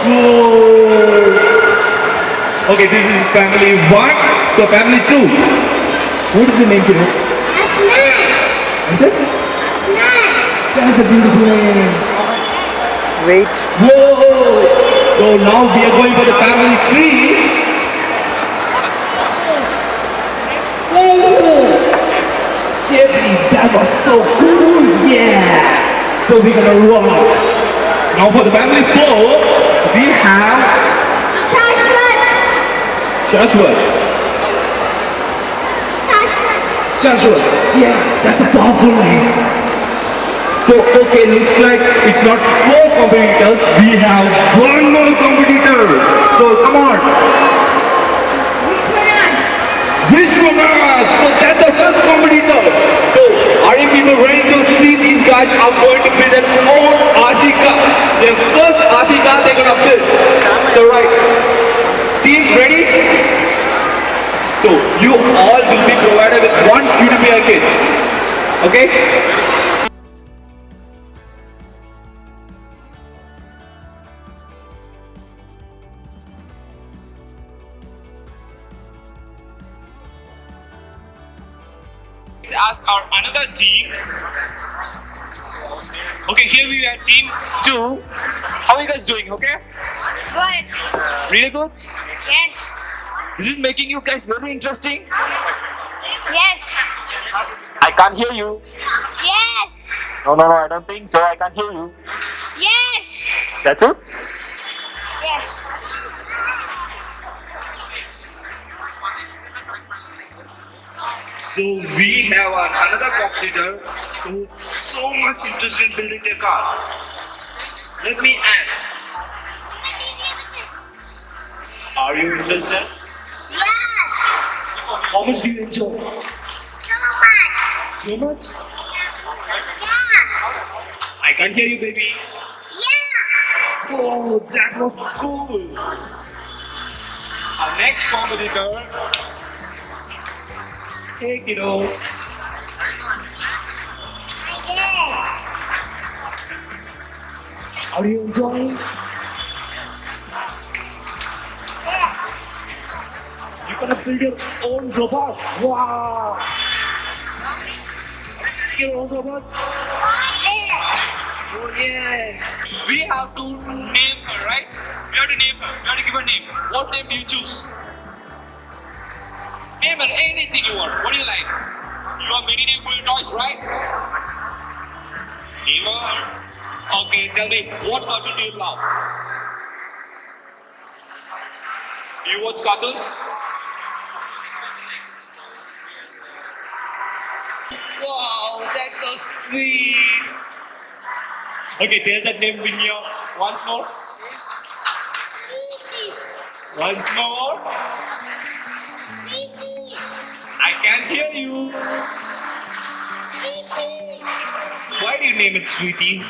Whoa. Okay, this is family one. So family two. What is the name, kiddo? Is it? That's a beautiful name. Wait. Whoa! So now we are going for the family three. That was so cool! Yeah! So we're gonna rock. Now for the family four, we have Shashwat. Shashwat. Yeah, that's a powerful name. So okay, looks like it's not four competitors, we have one more competitor. So come on. Vishwanath! Vishwanath. So that's a fifth competitor. So are you people ready to see these guys are going to build their own RC car? Their first RC car they're gonna build. So right. Team ready? So you all will be provided with one QDPI kit. Okay? Let's ask our another team. Okay, here we are, team two. How are you guys doing? Okay, Good. really good. Yes. This is making you guys very interesting. Yes. I can't hear you. Yes. No, no, no. I don't think so. I can't hear you. Yes. That's it. Yes. So we have an, another competitor who's so much interested in building their car. Let me ask, are you interested? Yes. How much do you enjoy? So much. Yeah. I can't hear you, baby. Yeah. Oh, that was cool. Our next competitor. Hey, kiddo. I Are you enjoying? did. Yeah. You're gonna build your own robot. Wow. Yes. We have to name her, right? We have to name her. We have to give her a name. What name do you choose? Name her anything you want. What do you like? You have many names for your toys, right? Name her. Okay, tell me, what cartoon do you love? Do you watch cartoons? Wow, that's so sweet. Okay, tell that name in your uh, once more. Sweetie. Once more. Sweetie. I can't hear you. Sweetie. Why do you name it Sweetie?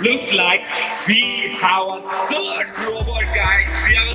Looks like we have a third robot, guys. We have